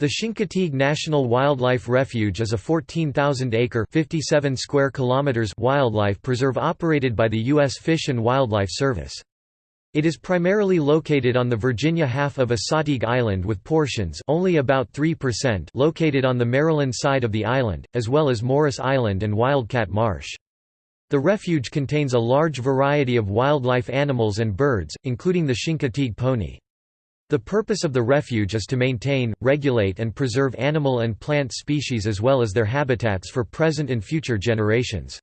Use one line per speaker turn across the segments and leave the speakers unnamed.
The Chincoteague National Wildlife Refuge is a 14,000-acre (57 square kilometers) wildlife preserve operated by the U.S. Fish and Wildlife Service. It is primarily located on the Virginia half of Assateague Island with portions only about 3% located on the Maryland side of the island, as well as Morris Island and Wildcat Marsh. The refuge contains a large variety of wildlife animals and birds, including the Chincoteague pony. The purpose of the refuge is to maintain, regulate and preserve animal and plant species as well as their habitats for present and future generations.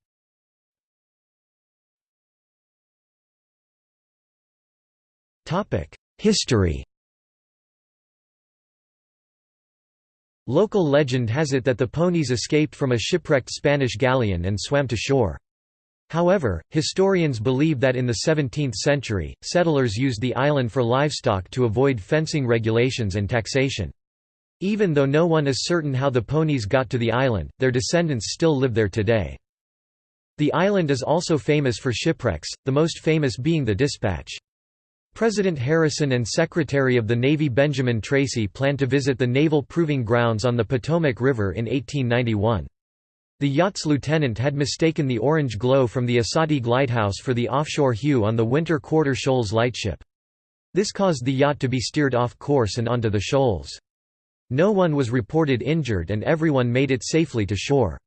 History Local legend has it that the ponies escaped from a shipwrecked Spanish galleon and swam to shore. However, historians believe that in the 17th century, settlers used the island for livestock to avoid fencing regulations and taxation. Even though no one is certain how the ponies got to the island, their descendants still live there today. The island is also famous for shipwrecks, the most famous being the Despatch. President Harrison and Secretary of the Navy Benjamin Tracy planned to visit the naval proving grounds on the Potomac River in 1891. The yacht's lieutenant had mistaken the orange glow from the Assateague lighthouse for the offshore hue on the Winter Quarter Shoals lightship. This caused the yacht to be steered off course and onto the shoals. No one was reported injured and everyone made it safely to shore.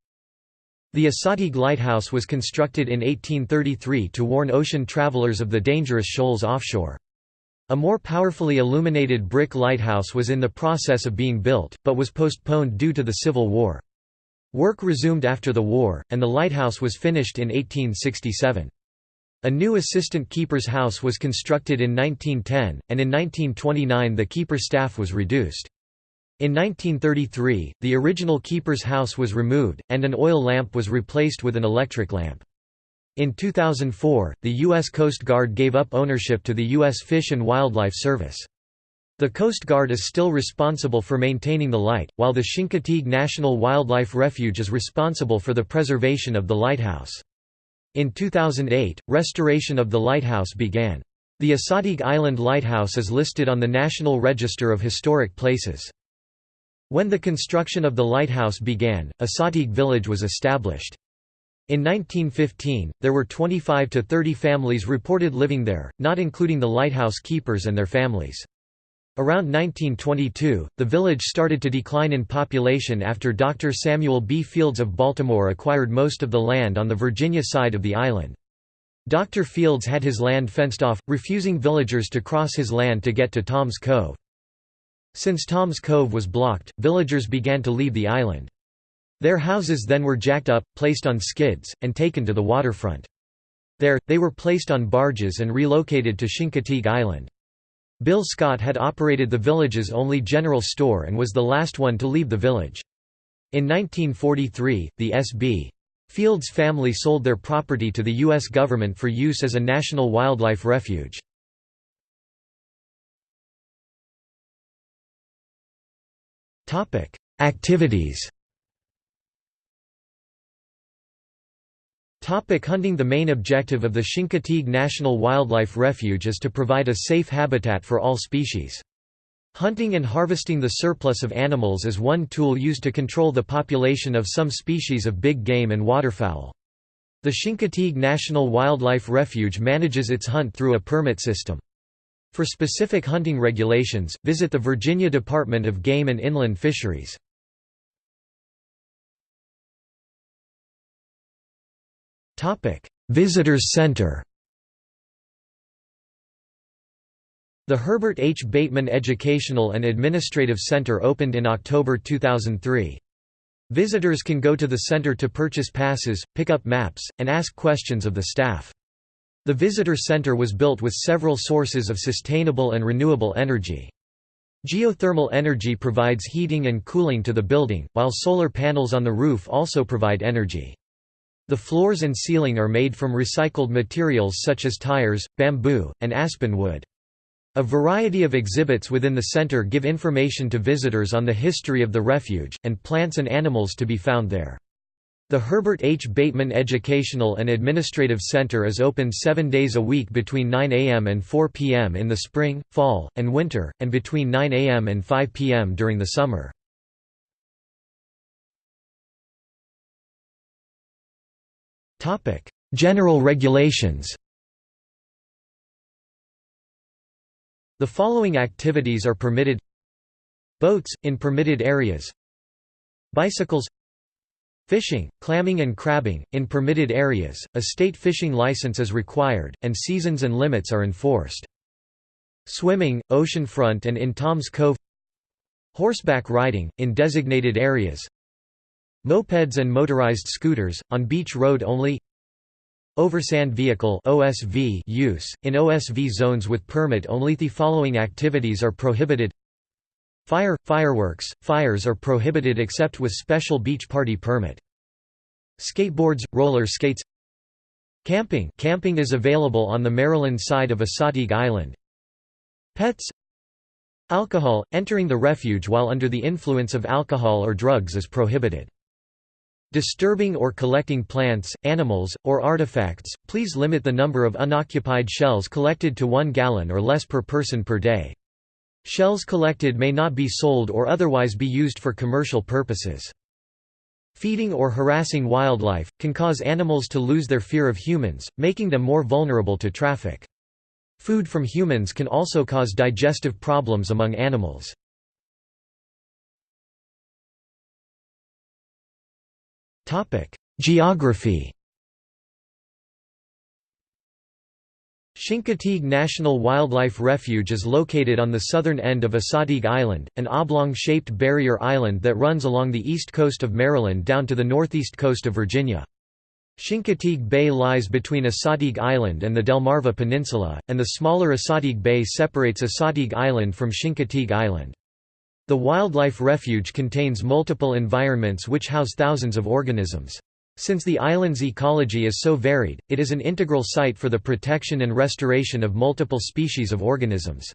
The Assateague lighthouse was constructed in 1833 to warn ocean travelers of the dangerous shoals offshore. A more powerfully illuminated brick lighthouse was in the process of being built, but was postponed due to the Civil War. Work resumed after the war, and the lighthouse was finished in 1867. A new assistant keeper's house was constructed in 1910, and in 1929 the keeper staff was reduced. In 1933, the original keeper's house was removed, and an oil lamp was replaced with an electric lamp. In 2004, the U.S. Coast Guard gave up ownership to the U.S. Fish and Wildlife Service. The Coast Guard is still responsible for maintaining the light, while the Chincoteague National Wildlife Refuge is responsible for the preservation of the lighthouse. In 2008, restoration of the lighthouse began. The Assateague Island Lighthouse is listed on the National Register of Historic Places. When the construction of the lighthouse began, Assateague Village was established. In 1915, there were 25 to 30 families reported living there, not including the lighthouse keepers and their families. Around 1922, the village started to decline in population after Dr. Samuel B. Fields of Baltimore acquired most of the land on the Virginia side of the island. Dr. Fields had his land fenced off, refusing villagers to cross his land to get to Tom's Cove. Since Tom's Cove was blocked, villagers began to leave the island. Their houses then were jacked up, placed on skids, and taken to the waterfront. There, they were placed on barges and relocated to Chincoteague Island. Bill Scott had operated the village's only general store and was the last one to leave the village. In 1943, the S.B. Fields family sold their property to the U.S. government for use as a national wildlife refuge. Activities Topic hunting The main objective of the Chincoteague National Wildlife Refuge is to provide a safe habitat for all species. Hunting and harvesting the surplus of animals is one tool used to control the population of some species of big game and waterfowl. The Chincoteague National Wildlife Refuge manages its hunt through a permit system. For specific hunting regulations, visit the Virginia Department of Game and Inland Fisheries. Visitors Center The Herbert H. Bateman Educational and Administrative Center opened in October 2003. Visitors can go to the center to purchase passes, pick up maps, and ask questions of the staff. The visitor center was built with several sources of sustainable and renewable energy. Geothermal energy provides heating and cooling to the building, while solar panels on the roof also provide energy. The floors and ceiling are made from recycled materials such as tires, bamboo, and aspen wood. A variety of exhibits within the center give information to visitors on the history of the refuge, and plants and animals to be found there. The Herbert H. Bateman Educational and Administrative Center is open seven days a week between 9 a.m. and 4 p.m. in the spring, fall, and winter, and between 9 a.m. and 5 p.m. during the summer. General regulations. The following activities are permitted. Boats, in permitted areas. Bicycles. Fishing, clamming and crabbing, in permitted areas, a state fishing license is required, and seasons and limits are enforced. Swimming, oceanfront and in Tom's Cove. Horseback riding, in designated areas Mopeds and motorized scooters, on beach road only Oversand vehicle OSV use, in OSV zones with permit only The following activities are prohibited Fire, fireworks, fires are prohibited except with special beach party permit. Skateboards, roller skates Camping camping is available on the Maryland side of Assateague Island. Pets Alcohol – Entering the refuge while under the influence of alcohol or drugs is prohibited. Disturbing or collecting plants, animals, or artifacts, please limit the number of unoccupied shells collected to one gallon or less per person per day. Shells collected may not be sold or otherwise be used for commercial purposes. Feeding or harassing wildlife, can cause animals to lose their fear of humans, making them more vulnerable to traffic. Food from humans can also cause digestive problems among animals. Geography Chincoteague National Wildlife Refuge is located on the southern end of Assateague Island, an oblong-shaped barrier island that runs along the east coast of Maryland down to the northeast coast of Virginia. Chincoteague Bay lies between Assateague Island and the Delmarva Peninsula, and the smaller Assateague Bay separates Assateague Island from Chincoteague Island. The wildlife refuge contains multiple environments which house thousands of organisms. Since the island's ecology is so varied, it is an integral site for the protection and restoration of multiple species of organisms.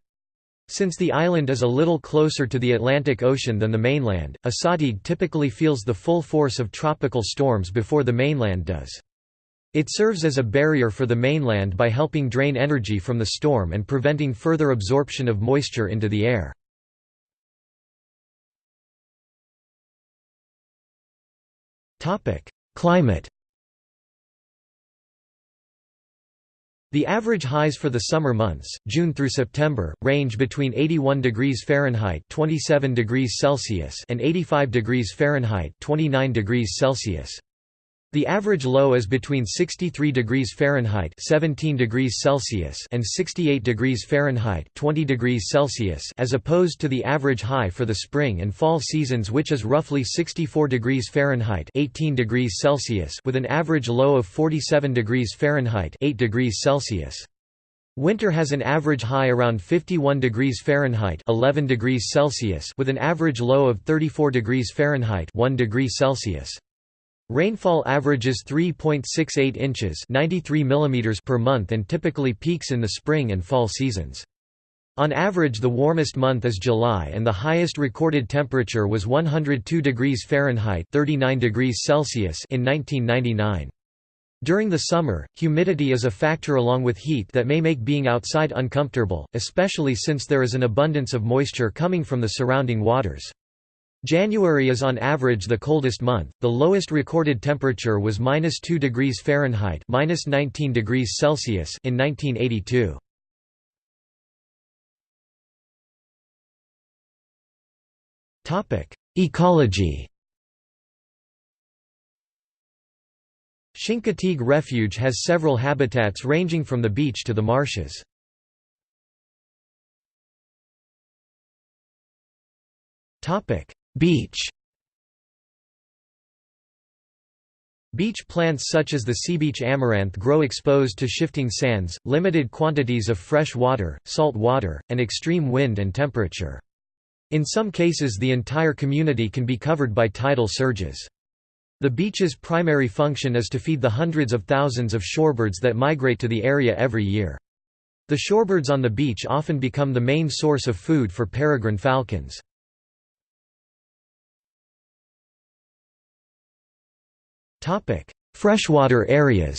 Since the island is a little closer to the Atlantic Ocean than the mainland, Assateague typically feels the full force of tropical storms before the mainland does. It serves as a barrier for the mainland by helping drain energy from the storm and preventing further absorption of moisture into the air. Climate The average highs for the summer months, June through September, range between 81 degrees Fahrenheit (27 degrees Celsius) and 85 degrees Fahrenheit (29 degrees Celsius). The average low is between 63 degrees Fahrenheit 17 degrees Celsius and 68 degrees Fahrenheit 20 degrees Celsius as opposed to the average high for the spring and fall seasons which is roughly 64 degrees Fahrenheit 18 degrees Celsius with an average low of 47 degrees Fahrenheit 8 degrees Celsius. Winter has an average high around 51 degrees Fahrenheit 11 degrees Celsius with an average low of 34 degrees Fahrenheit 1 degree Celsius. Rainfall averages 3.68 inches 93 mm per month and typically peaks in the spring and fall seasons. On average the warmest month is July and the highest recorded temperature was 102 degrees Fahrenheit 39 degrees Celsius in 1999. During the summer, humidity is a factor along with heat that may make being outside uncomfortable, especially since there is an abundance of moisture coming from the surrounding waters. January is on average the coldest month. The lowest recorded temperature was -2 degrees Fahrenheit (-19 degrees Celsius) in 1982. Topic: Ecology. Chincoteague Refuge has several habitats ranging from the beach to the marshes. Topic: Beach Beach plants such as the seabeach amaranth grow exposed to shifting sands, limited quantities of fresh water, salt water, and extreme wind and temperature. In some cases the entire community can be covered by tidal surges. The beach's primary function is to feed the hundreds of thousands of shorebirds that migrate to the area every year. The shorebirds on the beach often become the main source of food for peregrine falcons. Freshwater areas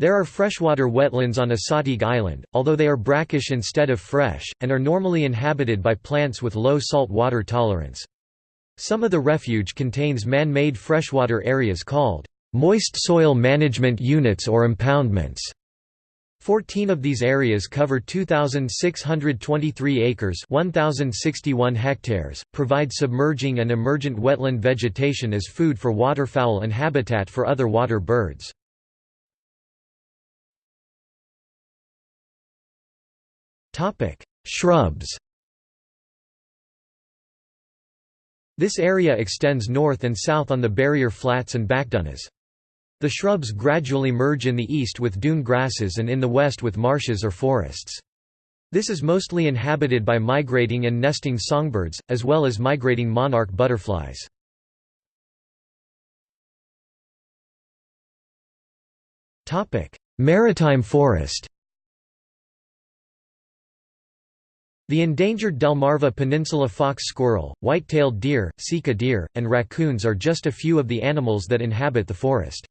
There are freshwater wetlands on Assateague Island, although they are brackish instead of fresh, and are normally inhabited by plants with low salt water tolerance. Some of the refuge contains man-made freshwater areas called moist soil management units or impoundments. Fourteen of these areas cover 2,623 acres 1,061 hectares, provide submerging and emergent wetland vegetation as food for waterfowl and habitat for other water birds. Shrubs This area extends north and south on the barrier flats and backdunes. The shrubs gradually merge in the east with dune grasses and in the west with marshes or forests. This is mostly inhabited by migrating and nesting songbirds, as well as migrating monarch butterflies. Maritime forest The endangered Delmarva Peninsula fox squirrel, white-tailed deer, sika deer, and raccoons are just a few of the animals that inhabit the forest.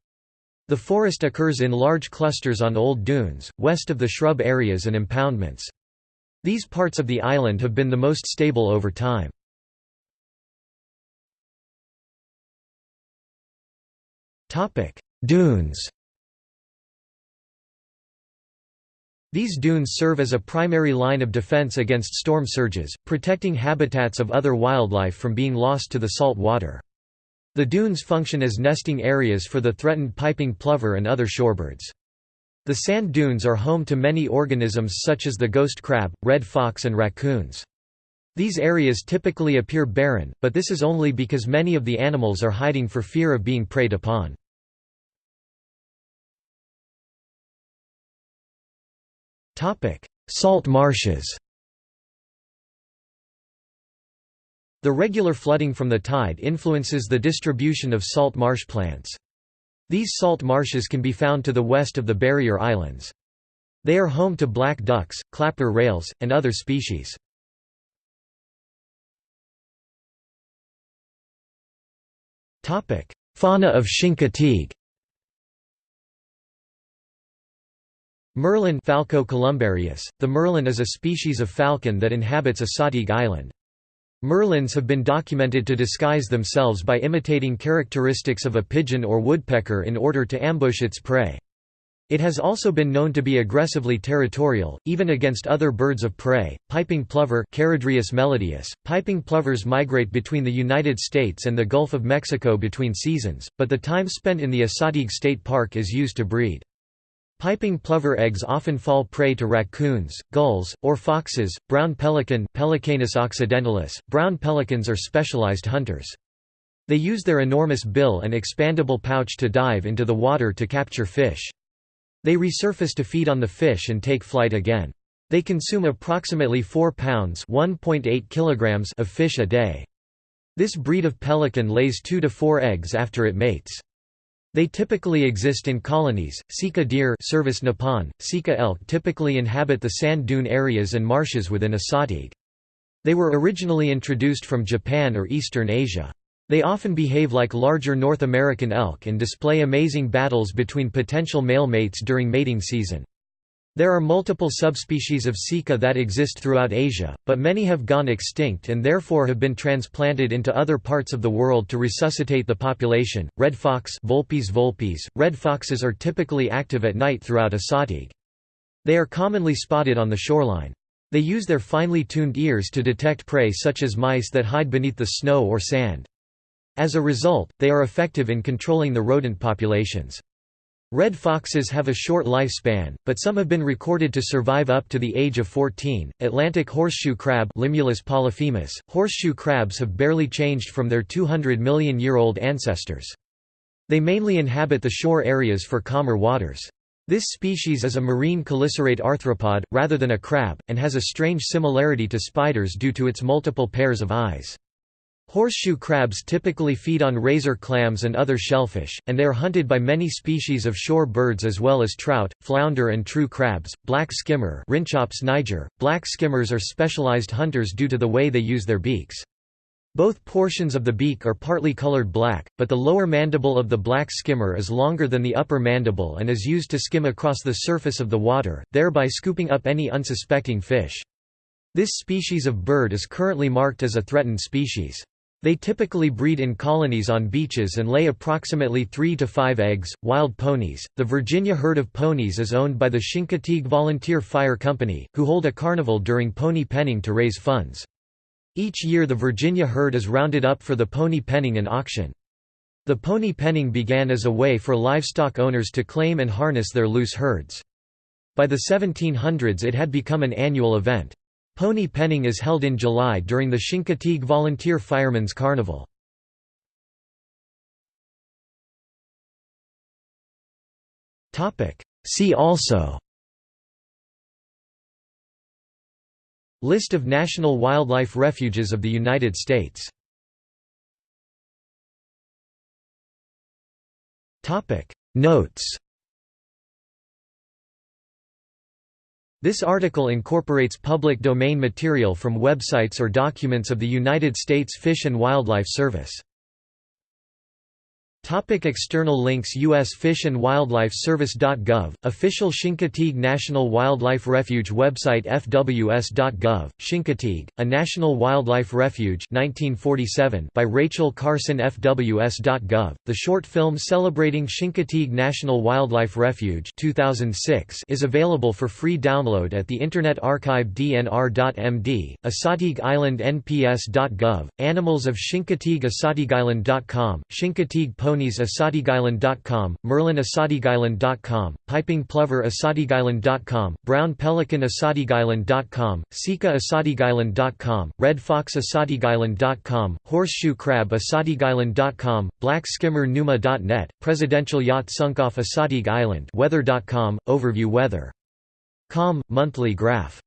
The forest occurs in large clusters on old dunes, west of the shrub areas and impoundments. These parts of the island have been the most stable over time. Dunes These dunes serve as a primary line of defense against storm surges, protecting habitats of other wildlife from being lost to the salt water. The dunes function as nesting areas for the threatened piping plover and other shorebirds. The sand dunes are home to many organisms such as the ghost crab, red fox and raccoons. These areas typically appear barren, but this is only because many of the animals are hiding for fear of being preyed upon. Salt marshes The regular flooding from the tide influences the distribution of salt marsh plants. These salt marshes can be found to the west of the barrier islands. They are home to black ducks, clapper rails, and other species. Fauna of Chincoteague Merlin Falco columbarius. The merlin is a species of falcon that inhabits a Assateague Island. Merlins have been documented to disguise themselves by imitating characteristics of a pigeon or woodpecker in order to ambush its prey. It has also been known to be aggressively territorial, even against other birds of prey. Piping plover melodus. Piping plovers migrate between the United States and the Gulf of Mexico between seasons, but the time spent in the Assateague State Park is used to breed. Piping plover eggs often fall prey to raccoons, gulls, or foxes. Brown pelican Pelecanus occidentalis. Brown pelicans are specialized hunters. They use their enormous bill and expandable pouch to dive into the water to capture fish. They resurface to feed on the fish and take flight again. They consume approximately 4 pounds (1.8 kilograms) of fish a day. This breed of pelican lays 2 to 4 eggs after it mates. They typically exist in colonies. Sika deer Cervus nippon, Sika elk typically inhabit the sand dune areas and marshes within a Assateague. They were originally introduced from Japan or Eastern Asia. They often behave like larger North American elk and display amazing battles between potential male mates during mating season. There are multiple subspecies of sika that exist throughout Asia, but many have gone extinct and therefore have been transplanted into other parts of the world to resuscitate the population. Red fox Vulpes vulpes. Red foxes are typically active at night throughout Assateague. They are commonly spotted on the shoreline. They use their finely tuned ears to detect prey such as mice that hide beneath the snow or sand. As a result, they are effective in controlling the rodent populations. Red foxes have a short lifespan, but some have been recorded to survive up to the age of 14. Atlantic horseshoe crab Limulus polyphemus. Horseshoe crabs have barely changed from their 200 million year old ancestors. They mainly inhabit the shore areas for calmer waters. This species is a marine chelicerate arthropod, rather than a crab, and has a strange similarity to spiders due to its multiple pairs of eyes. Horseshoe crabs typically feed on razor clams and other shellfish, and they are hunted by many species of shore birds as well as trout, flounder and true crabs. Black skimmer niger. Black skimmers are specialized hunters due to the way they use their beaks. Both portions of the beak are partly colored black, but the lower mandible of the black skimmer is longer than the upper mandible and is used to skim across the surface of the water, thereby scooping up any unsuspecting fish. This species of bird is currently marked as a threatened species. They typically breed in colonies on beaches and lay approximately 3 to 5 eggs. Wild ponies. The Virginia herd of ponies is owned by the Chincoteague Volunteer Fire Company, who hold a carnival during pony penning to raise funds. Each year the Virginia herd is rounded up for the pony penning and auction. The pony penning began as a way for livestock owners to claim and harness their loose herds. By the 1700s it had become an annual event. Pony penning is held in July during the Chincoteague Volunteer Firemen's Carnival. See also List of national wildlife refuges of the United States Notes This article incorporates public domain material from websites or documents of the United States Fish and Wildlife Service. Topic external links U.S. Fish and Wildlife Service.gov, official Chincoteague National Wildlife Refuge website fws.gov, Chincoteague, a National Wildlife Refuge 1947 by Rachel Carson fws.gov, the short film celebrating Chincoteague National Wildlife Refuge 2006 is available for free download at the Internet Archive dnr.md, Assateague Island nps.gov, Animals of Chincoteague AssateagueIsland.com, Chincoteague ponies AssateagueIsland.com, Merlin AssateagueIsland.com, Piping Plover AssateagueIsland.com, Brown Pelican AssateagueIsland.com, Sika AssateagueIsland.com, Red Fox AssateagueIsland.com, Horseshoe Crab AssateagueIsland.com, Black Skimmer Numa.net, Presidential Yacht sunk off Assateague Island Weather.com, Overview Weather. Com, monthly graph